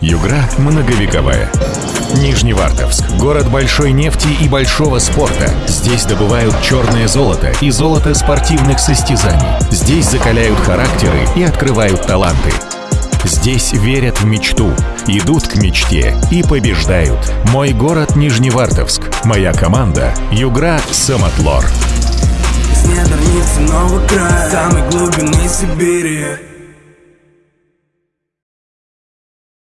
Югра многовековая. Нижневартовск – город большой нефти и большого спорта. Здесь добывают черное золото и золото спортивных состязаний. Здесь закаляют характеры и открывают таланты. Здесь верят в мечту, идут к мечте и побеждают. Мой город Нижневартовск. Моя команда – Югра Самотлор. С недр Нового края, самой глубины Сибири